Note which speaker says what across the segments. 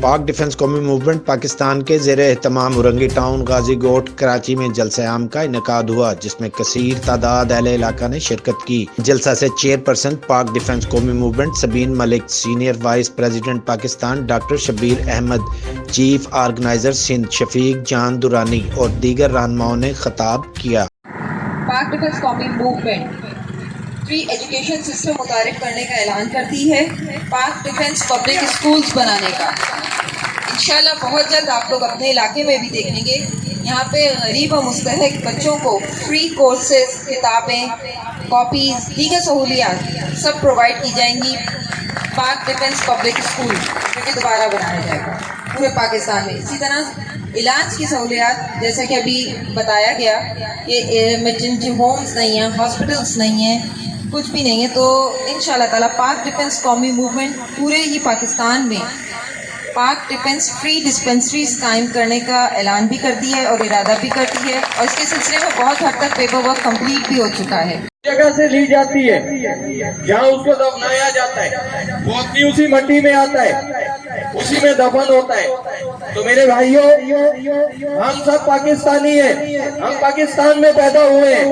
Speaker 1: پاک ڈیفنس قومی موومنٹ پاکستان کے زیر اہتمام اورنگی ٹاؤن، غازی گوٹ، کراچی میں جلسہ عام کا انعقاد ہوا، جس میں کثیر تعداد اہل علاقہ نے شرکت کی۔ جلسہ سے چیئر پرسن پاک ڈیفنس قومی Movement Sabeen Malik senior vice president Pakistan doctor Shabbir Ahmed, chief organiser Sindh Shafiq Jan Durrani اور دیگر رہنماؤں نے خطاب کیا۔
Speaker 2: پاک ڈیفنس قومی موومنٹ فری ایجوکیشن سسٹم متعارف کرنے کا اعلان کرتی ہے، پاک ڈیفنس پبلک اسکولز بنانے کا۔ انشاءاللہ بہت جلد آپ لوگ اپنے علاقے میں بھی دیکھیں گے۔ یہاں پہ غریب اور مستحق بچوں کو فری کورسز کتابیں کاپیز دیگر سہولیات سب پرووائڈ کی جائیں گی۔ پاک ڈیفنس پبلک اسکول جو کہ دوبارہ بنایا جائے گا۔ پورے پاکستان میں۔ اسی طرح علاج کی سہولیات، جیسا کہ ابھی بتایا گیا کہ ایمرجنسی ہومز نہیں ہیں ہاسپٹلس نہیں ہیں۔ کچھ بھی نہیں ہے تو ان شاء اللہ تعالیٰ پاک ڈیفینس قومی موومنٹ پورے ہی پاکستان میں پاک ڈیفینس فری ڈسپنسریز قائم کرنے کا اعلان بھی کرتی ہے اور ارادہ بھی کرتی ہے اور اس کے سلسلے میں بہت حد تک پیپر ورک کمپلیٹ بھی ہو چکا ہے۔
Speaker 3: جگہ سے لی جاتی ہے۔ جہاں اس کو دفنایا جاتا ہے، وہ اپنی اسی مٹی میں آتا ہے۔ اسی میں دفن ہوتا ہے۔ تو میرے بھائیوں ہم سب پاکستانی ہیں۔ ہم پاکستان میں پیدا ہوئے ہیں۔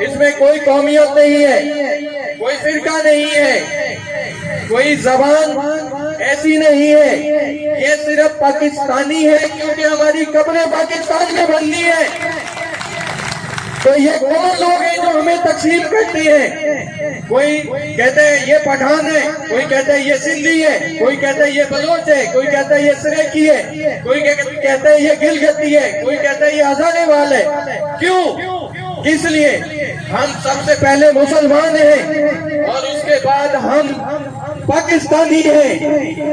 Speaker 3: اس میں کوئی قومیت نہیں ہے۔ کوئی فرقہ نہیں ہے۔ کوئی زبان ایسی نہیں ہے۔ یہ صرف پاکستانی ہے کیونکہ ہماری قبریں پاکستان میں بننی ہے تو یہ کون لوگ ہیں جو ہمیں تقسیم کرتے ہیں۔ کوئی کہتے ہیں یہ پٹھان ہے، کوئی کہتا ہے یہ سندھی ہے، کوئی کہتا ہے یہ بلوچ ہے، کوئی کہتا ہے یہ سریکی ہے، کوئی کہتا ہے یہ گلگتی ہے، کوئی کہتا ہے یہ ہزارے وال ہے۔ کیوں؟ اس لیے؟ ہم سب سے پہلے مسلمان ہیں اور اس کے بعد ہم پاکستانی ہیں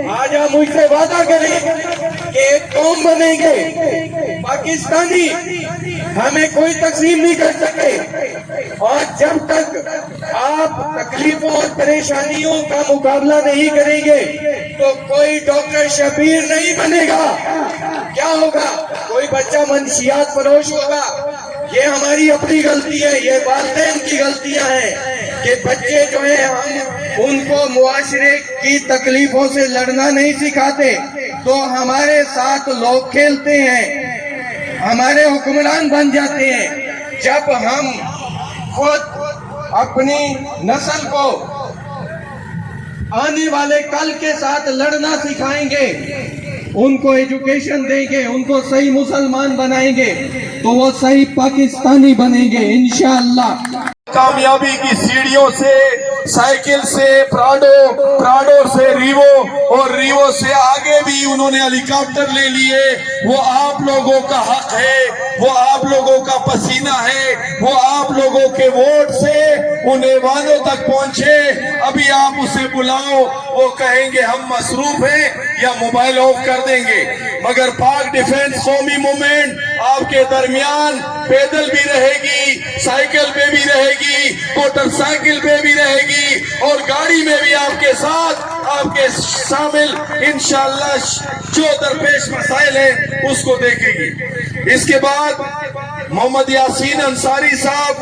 Speaker 3: آج آپ مجھ سے وعدہ کریں کہ ایک قوم بنیں گے۔ پاکستانی ہمیں کوئی تقسیم نہیں کر سکے۔ اور جب تک آپ تکلیفوں اور پریشانیوں کا مقابلہ نہیں کریں گے، تو کوئی ڈاکٹر شبیر نہیں بنے گا۔ کیا ہوگا؟ کوئی بچہ منشیات فروش ہوگا۔ یہ ہماری اپنی غلطی ہے، یہ والدین کی غلطیاں ہیں کہ بچے جو ہیں، ہم ان کو معاشرے کی تکلیفوں سے لڑنا نہیں سکھاتے۔ تو ہمارے ساتھ لوگ کھیلتے ہیں، ہمارے حکمران بن جاتے ہیں۔ جب ہم خود اپنی نسل کو آنے والے کل کے ساتھ لڑنا سکھائیں گے ان کو ایجوکیشن دیں گے، ان کو صحیح مسلمان بنائیں گے، تو وہ صحیح پاکستانی بنیں گے، انشاءاللہ۔ کامیابی کی سیڑھیوں سے سائیکل سے پراڈو پراڈو سے، ریوو اور ریوو سے آگے بھی انہوں نے ہیلی کاپٹر لے لیے۔ وہ آپ لوگوں کا حق ہے، وہ آپ لوگوں کا پسینہ ہے، وہ آپ لوگوں کے ووٹ سے ان ایوانوں تک پہنچے۔ ابھی آپ اسے بلاؤ، وہ کہیں گے ہم مصروف ہیں یا موبائل آف کر دیں گے۔ مگر پاک ڈیفنس قومی مومنٹ آپ کے درمیان پیدل بھی رہے گی، سائیکل پہ بھی رہے گی، موٹر سائیکل پہ بھی رہے گی۔ اور گاڑی میں بھی آپ کے ساتھ آپ کے شامل انشاءاللہ جو درپیش مسائل ہیں اس کو دیکھے گی اس کے بعد محمد یاسین انصاری صاحب،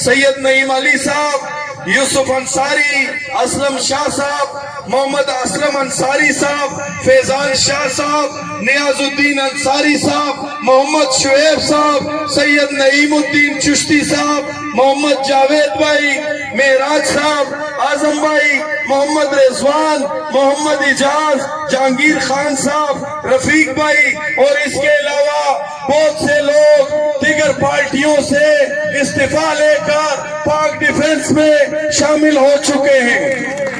Speaker 3: سید نعیم علی صاحب، یوسف انصاری، اسلم شاہ صاحب، محمد اسلم انصاری صاحب، فیضان شاہ صاحب، نیاز الدین انصاری صاحب، محمد شعیب صاحب، سید نعیم الدین چشتی صاحب، محمد جاوید بھائی میراج صاحب آزم بھائی، محمد رضوان، محمد اجاز، جہانگیر خان صاحب، رفیق بھائی، اور اس کے علاوہ بہت سے لوگ دیگر پارٹیوں سے استعفی لے کر پاک ڈیفنس میں شامل ہو چکے ہیں۔